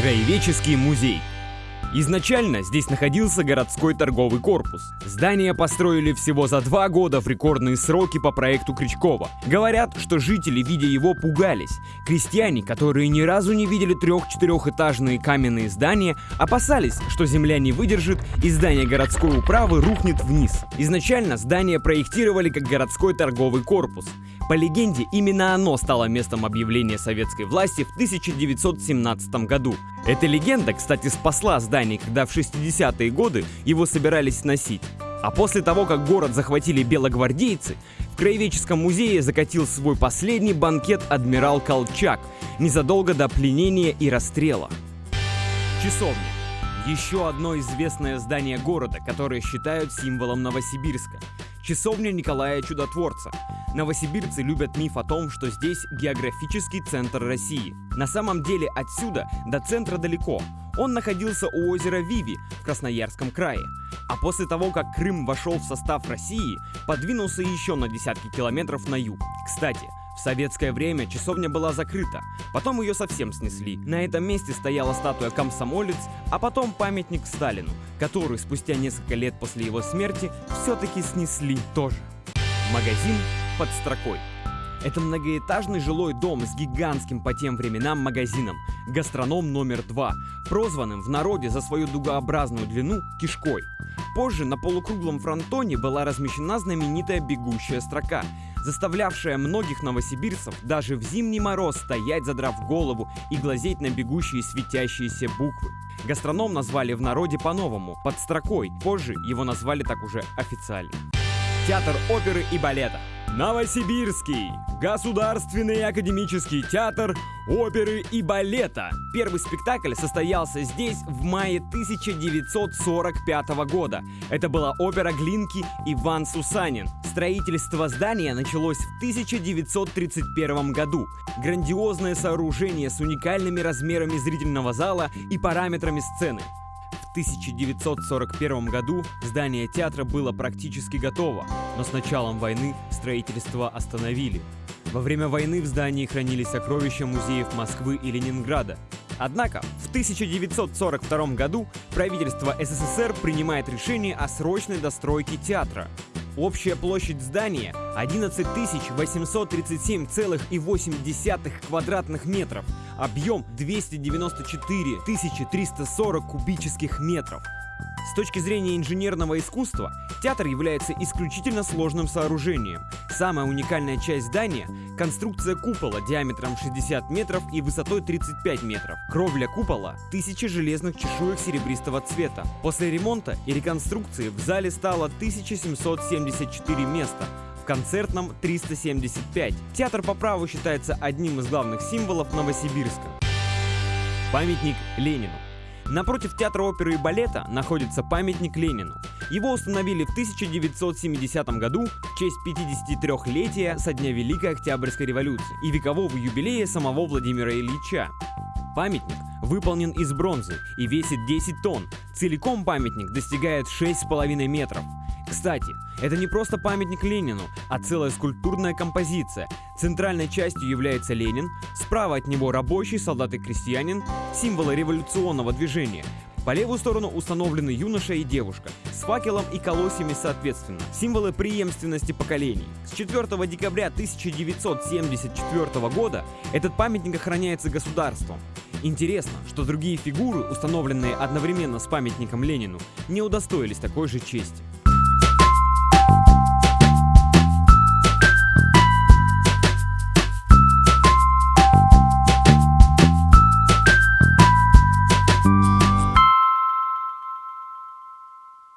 Краеведческий музей. Изначально здесь находился городской торговый корпус. Здание построили всего за два года в рекордные сроки по проекту Крючкова. Говорят, что жители, видя его, пугались. Крестьяне, которые ни разу не видели трех-четырехэтажные каменные здания, опасались, что земля не выдержит и здание городской управы рухнет вниз. Изначально здание проектировали как городской торговый корпус. По легенде, именно оно стало местом объявления советской власти в 1917 году. Эта легенда, кстати, спасла здание, когда в 60-е годы его собирались сносить. А после того, как город захватили белогвардейцы, в Краеведческом музее закатил свой последний банкет адмирал Колчак, незадолго до пленения и расстрела. Часовня. Еще одно известное здание города, которое считают символом Новосибирска. Часовня Николая Чудотворца. Новосибирцы любят миф о том, что здесь географический центр России. На самом деле отсюда до центра далеко. Он находился у озера Виви в Красноярском крае. А после того, как Крым вошел в состав России, подвинулся еще на десятки километров на юг. Кстати, в советское время часовня была закрыта, потом ее совсем снесли. На этом месте стояла статуя комсомолец, а потом памятник Сталину, который спустя несколько лет после его смерти все-таки снесли тоже. Магазин под строкой. Это многоэтажный жилой дом с гигантским по тем временам магазином, гастроном номер два, прозванным в народе за свою дугообразную длину кишкой. Позже на полукруглом фронтоне была размещена знаменитая бегущая строка, заставлявшая многих новосибирцев даже в зимний мороз стоять, задрав голову и глазеть на бегущие светящиеся буквы. Гастроном назвали в народе по-новому, под строкой, позже его назвали так уже официально. Театр оперы и балета. Новосибирский. Государственный академический театр оперы и балета. Первый спектакль состоялся здесь в мае 1945 года. Это была опера Глинки «Иван Сусанин». Строительство здания началось в 1931 году. Грандиозное сооружение с уникальными размерами зрительного зала и параметрами сцены. В 1941 году здание театра было практически готово, но с началом войны строительство остановили. Во время войны в здании хранились сокровища музеев Москвы и Ленинграда. Однако в 1942 году правительство СССР принимает решение о срочной достройке театра. Общая площадь здания 11 837,8 квадратных метров, объем 294 340 кубических метров. С точки зрения инженерного искусства, театр является исключительно сложным сооружением. Самая уникальная часть здания – конструкция купола диаметром 60 метров и высотой 35 метров. Кровля купола – тысячи железных чешуек серебристого цвета. После ремонта и реконструкции в зале стало 1774 места, в концертном 375. Театр по праву считается одним из главных символов Новосибирска. Памятник Ленину. Напротив театра оперы и балета находится памятник Ленину. Его установили в 1970 году в честь 53-летия со дня Великой Октябрьской революции и векового юбилея самого Владимира Ильича. Памятник выполнен из бронзы и весит 10 тонн. Целиком памятник достигает 6,5 метров. Кстати, это не просто памятник Ленину, а целая скульптурная композиция. Центральной частью является Ленин, справа от него рабочий, солдат и крестьянин, символы революционного движения. По левую сторону установлены юноша и девушка, с факелом и колосьями соответственно, символы преемственности поколений. С 4 декабря 1974 года этот памятник охраняется государством. Интересно, что другие фигуры, установленные одновременно с памятником Ленину, не удостоились такой же чести.